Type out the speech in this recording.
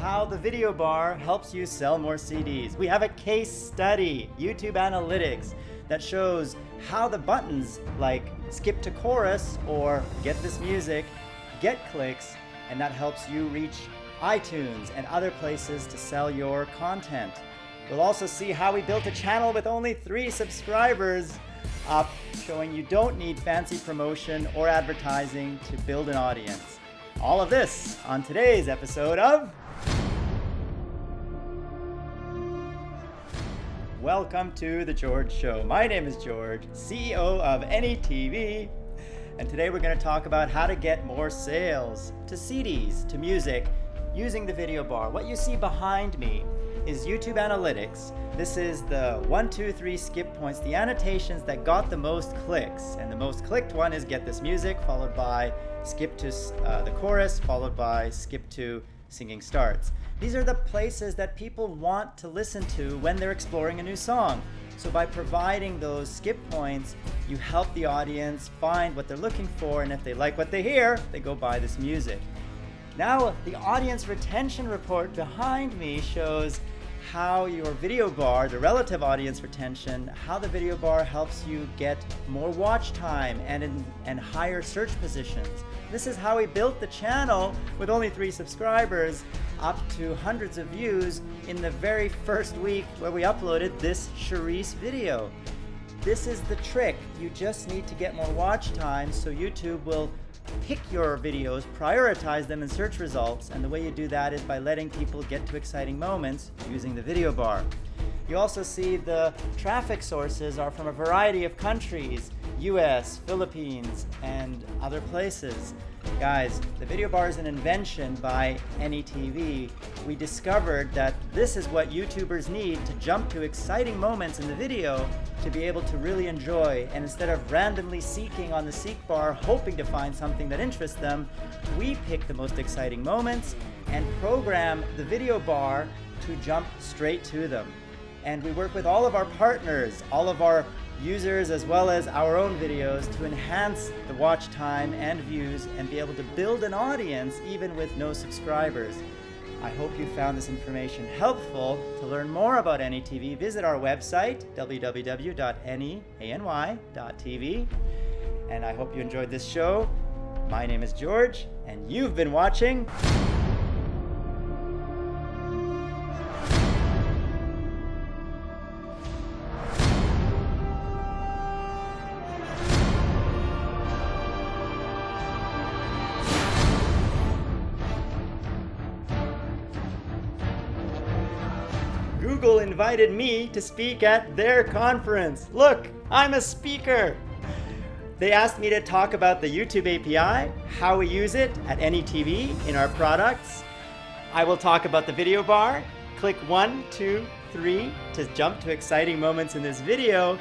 how the video bar helps you sell more CDs. We have a case study, YouTube Analytics, that shows how the buttons like skip to chorus or get this music get clicks, and that helps you reach iTunes and other places to sell your content. We'll also see how we built a channel with only three subscribers up, showing you don't need fancy promotion or advertising to build an audience. All of this on today's episode of Welcome to The George Show. My name is George, CEO of AnyTV, and today we're going to talk about how to get more sales to CDs, to music, using the video bar. What you see behind me is YouTube Analytics. This is the one, two, three skip points, the annotations that got the most clicks. And the most clicked one is Get This Music, followed by Skip to uh, the Chorus, followed by Skip to Singing Starts. These are the places that people want to listen to when they're exploring a new song. So by providing those skip points, you help the audience find what they're looking for, and if they like what they hear, they go buy this music. Now, the audience retention report behind me shows how your video bar, the relative audience retention, how the video bar helps you get more watch time and, in, and higher search positions. This is how we built the channel with only three subscribers up to hundreds of views in the very first week where we uploaded this Charice video. This is the trick. You just need to get more watch time so YouTube will pick your videos, prioritize them in search results, and the way you do that is by letting people get to exciting moments using the video bar. You also see the traffic sources are from a variety of countries, US, Philippines, and other places. Guys, the video bar is an invention by AnyTV. We discovered that this is what YouTubers need to jump to exciting moments in the video to be able to really enjoy. And instead of randomly seeking on the seek bar, hoping to find something that interests them, we pick the most exciting moments and program the video bar to jump straight to them. And we work with all of our partners, all of our users as well as our own videos to enhance the watch time and views and be able to build an audience even with no subscribers. I hope you found this information helpful. To learn more about AnyTV, visit our website, www.any.tv. And I hope you enjoyed this show. My name is George, and you've been watching Google invited me to speak at their conference. Look, I'm a speaker. They asked me to talk about the YouTube API, how we use it at AnyTV in our products. I will talk about the video bar. Click one, two, three to jump to exciting moments in this video.